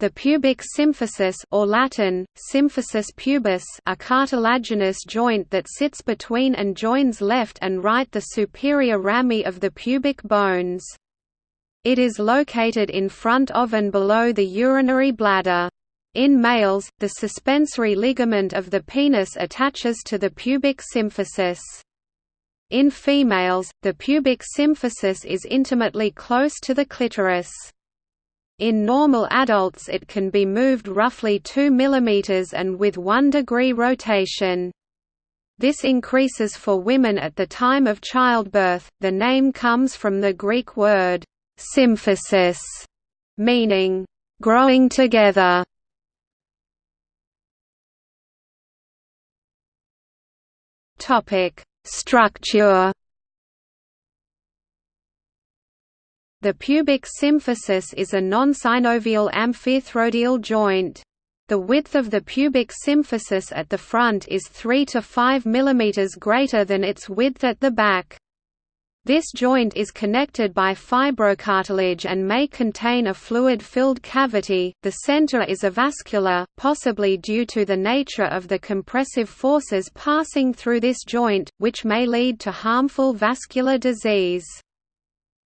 The pubic symphysis or Latin, symphysis pubis a cartilaginous joint that sits between and joins left and right the superior rami of the pubic bones. It is located in front of and below the urinary bladder. In males, the suspensory ligament of the penis attaches to the pubic symphysis. In females, the pubic symphysis is intimately close to the clitoris. In normal adults it can be moved roughly 2 mm and with 1 degree rotation. This increases for women at the time of childbirth. The name comes from the Greek word symphysis, meaning growing together. Topic: Structure The pubic symphysis is a non-synovial amphiarthrodial joint. The width of the pubic symphysis at the front is 3 to 5 mm greater than its width at the back. This joint is connected by fibrocartilage and may contain a fluid-filled cavity. The center is avascular, possibly due to the nature of the compressive forces passing through this joint, which may lead to harmful vascular disease.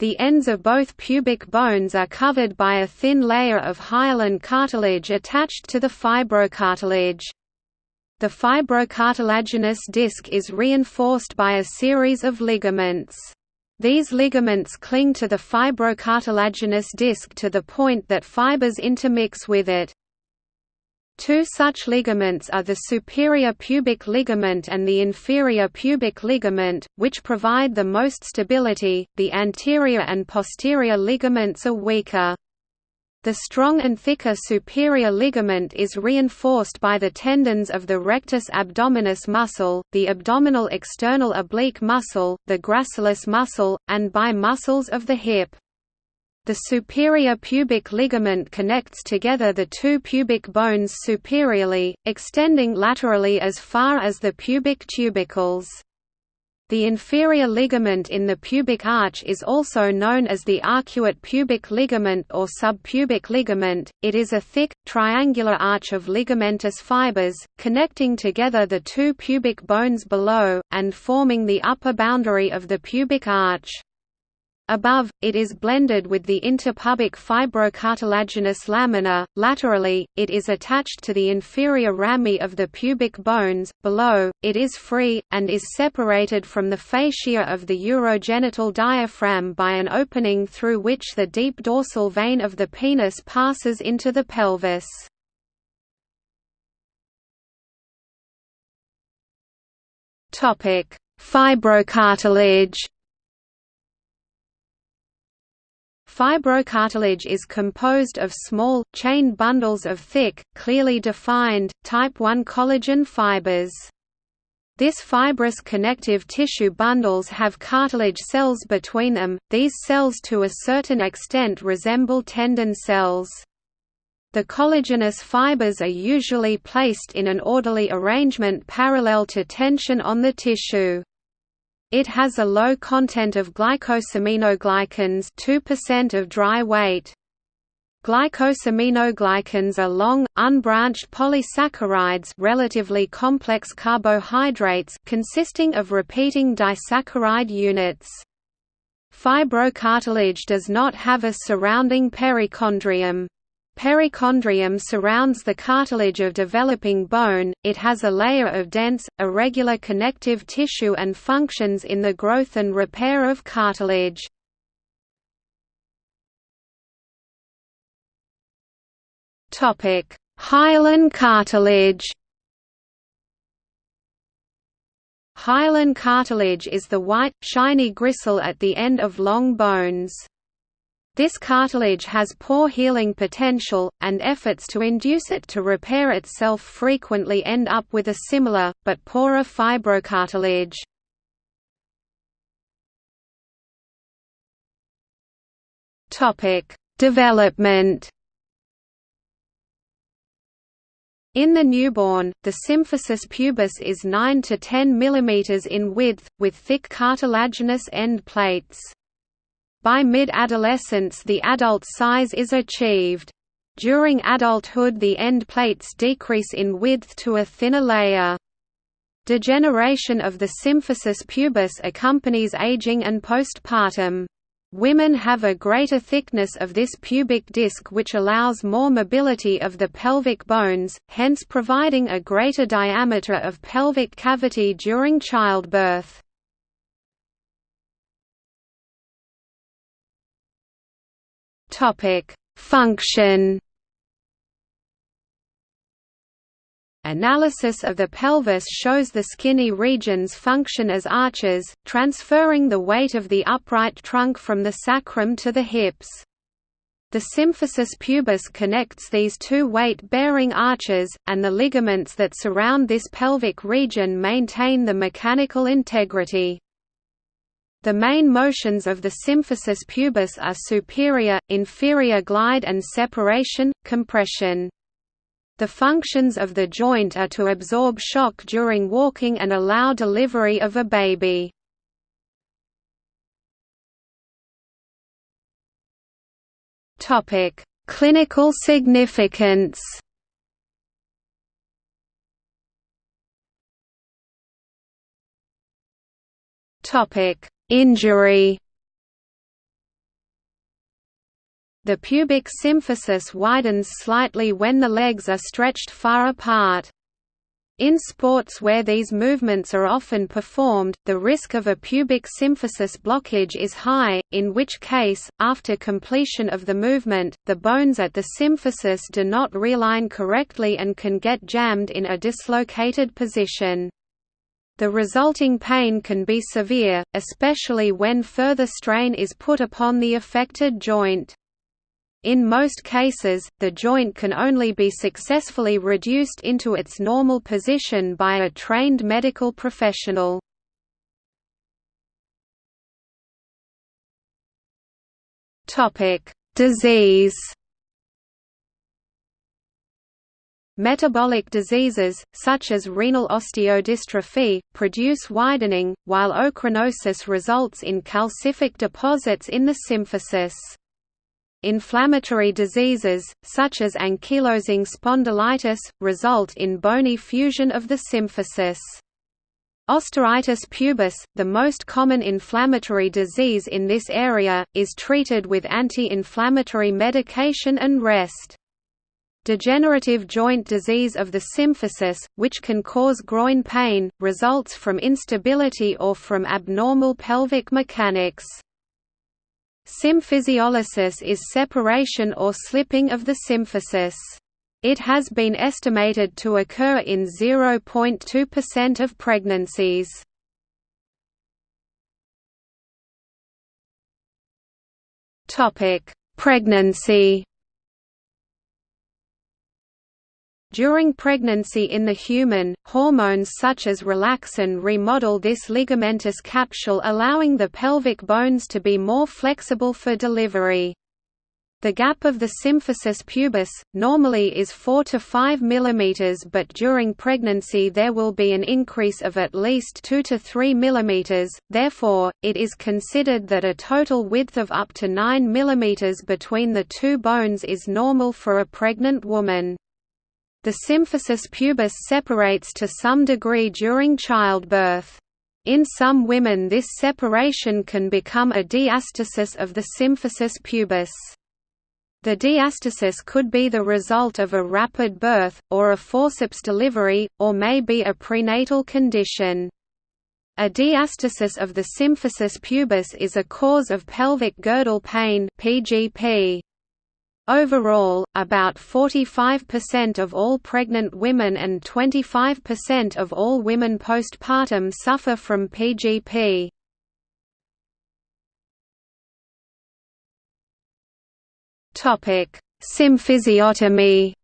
The ends of both pubic bones are covered by a thin layer of hyaline cartilage attached to the fibrocartilage. The fibrocartilaginous disc is reinforced by a series of ligaments. These ligaments cling to the fibrocartilaginous disc to the point that fibers intermix with it. Two such ligaments are the superior pubic ligament and the inferior pubic ligament, which provide the most stability, the anterior and posterior ligaments are weaker. The strong and thicker superior ligament is reinforced by the tendons of the rectus abdominis muscle, the abdominal external oblique muscle, the gracilis muscle, and by muscles of the hip. The superior pubic ligament connects together the two pubic bones superiorly, extending laterally as far as the pubic tubercles. The inferior ligament in the pubic arch is also known as the arcuate pubic ligament or subpubic ligament. It is a thick, triangular arch of ligamentous fibers, connecting together the two pubic bones below, and forming the upper boundary of the pubic arch. Above, it is blended with the interpubic fibrocartilaginous lamina. Laterally, it is attached to the inferior rami of the pubic bones. Below, it is free, and is separated from the fascia of the urogenital diaphragm by an opening through which the deep dorsal vein of the penis passes into the pelvis. Fibrocartilage Fibrocartilage is composed of small, chain bundles of thick, clearly defined, type I collagen fibers. This fibrous connective tissue bundles have cartilage cells between them, these cells to a certain extent resemble tendon cells. The collagenous fibers are usually placed in an orderly arrangement parallel to tension on the tissue. It has a low content of glycosaminoglycans 2% of dry weight. Glycosaminoglycans are long, unbranched polysaccharides relatively complex carbohydrates consisting of repeating disaccharide units. Fibrocartilage does not have a surrounding perichondrium. Perichondrium surrounds the cartilage of developing bone, it has a layer of dense, irregular connective tissue and functions in the growth and repair of cartilage. Hyaline cartilage Hyaline cartilage is the white, shiny gristle at the end of long bones. This cartilage has poor healing potential, and efforts to induce it to repair itself frequently end up with a similar, but poorer fibrocartilage. Development In the newborn, the symphysis pubis is 9 to 10 mm in width, with thick cartilaginous end plates. By mid-adolescence the adult size is achieved. During adulthood the end plates decrease in width to a thinner layer. Degeneration of the symphysis pubis accompanies aging and postpartum. Women have a greater thickness of this pubic disc which allows more mobility of the pelvic bones, hence providing a greater diameter of pelvic cavity during childbirth. Function Analysis of the pelvis shows the skinny regions function as arches, transferring the weight of the upright trunk from the sacrum to the hips. The symphysis pubis connects these two weight-bearing arches, and the ligaments that surround this pelvic region maintain the mechanical integrity. The main motions of the symphysis pubis are superior, inferior glide and separation, compression. The functions of the joint are to absorb shock during walking and allow delivery of a baby. Clinical significance. Topic: Injury. The pubic symphysis widens slightly when the legs are stretched far apart. In sports where these movements are often performed, the risk of a pubic symphysis blockage is high, in which case, after completion of the movement, the bones at the symphysis do not realign correctly and can get jammed in a dislocated position. The resulting pain can be severe, especially when further strain is put upon the affected joint. In most cases, the joint can only be successfully reduced into its normal position by a trained medical professional. Disease Metabolic diseases, such as renal osteodystrophy, produce widening, while ochronosis results in calcific deposits in the symphysis. Inflammatory diseases, such as ankylosing spondylitis, result in bony fusion of the symphysis. Osteitis pubis, the most common inflammatory disease in this area, is treated with anti-inflammatory medication and rest. Degenerative joint disease of the symphysis, which can cause groin pain, results from instability or from abnormal pelvic mechanics. Symphysiolysis is separation or slipping of the symphysis. It has been estimated to occur in 0.2% of pregnancies. Pregnancy During pregnancy in the human, hormones such as relaxin remodel this ligamentous capsule allowing the pelvic bones to be more flexible for delivery. The gap of the symphysis pubis, normally is 4 to 5 mm but during pregnancy there will be an increase of at least 2 to 3 mm, therefore, it is considered that a total width of up to 9 mm between the two bones is normal for a pregnant woman. The symphysis pubis separates to some degree during childbirth. In some women this separation can become a diastasis of the symphysis pubis. The diastasis could be the result of a rapid birth, or a forceps delivery, or may be a prenatal condition. A diastasis of the symphysis pubis is a cause of pelvic girdle pain PGP. Overall, about 45% of all pregnant women and 25% of all women postpartum suffer from PGP. Topic: Symphysiotomy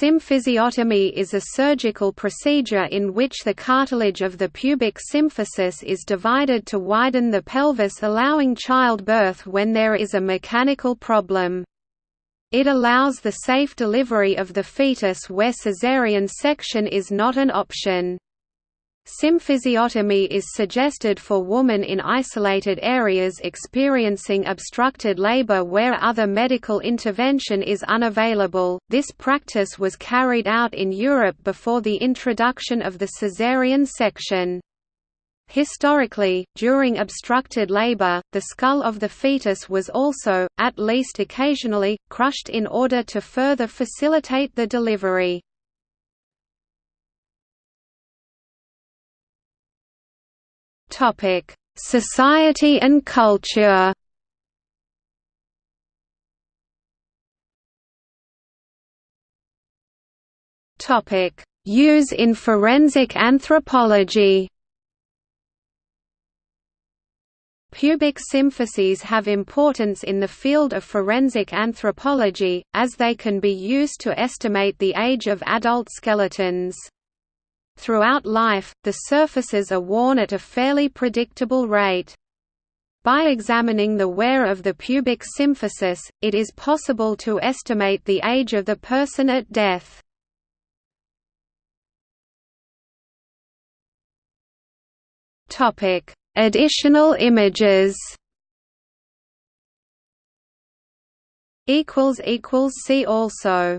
Symphysiotomy is a surgical procedure in which the cartilage of the pubic symphysis is divided to widen the pelvis allowing childbirth when there is a mechanical problem. It allows the safe delivery of the fetus where caesarean section is not an option. Symphysiotomy is suggested for women in isolated areas experiencing obstructed labor where other medical intervention is unavailable. This practice was carried out in Europe before the introduction of the caesarean section. Historically, during obstructed labor, the skull of the fetus was also, at least occasionally, crushed in order to further facilitate the delivery. Topic: Society and culture. Topic: Use in forensic anthropology. Pubic symphyses have importance in the field of forensic anthropology, as they can be used to estimate the age of adult skeletons. Throughout life, the surfaces are worn at a fairly predictable rate. By examining the wear of the pubic symphysis, it is possible to estimate the age of the person at death. Additional images See also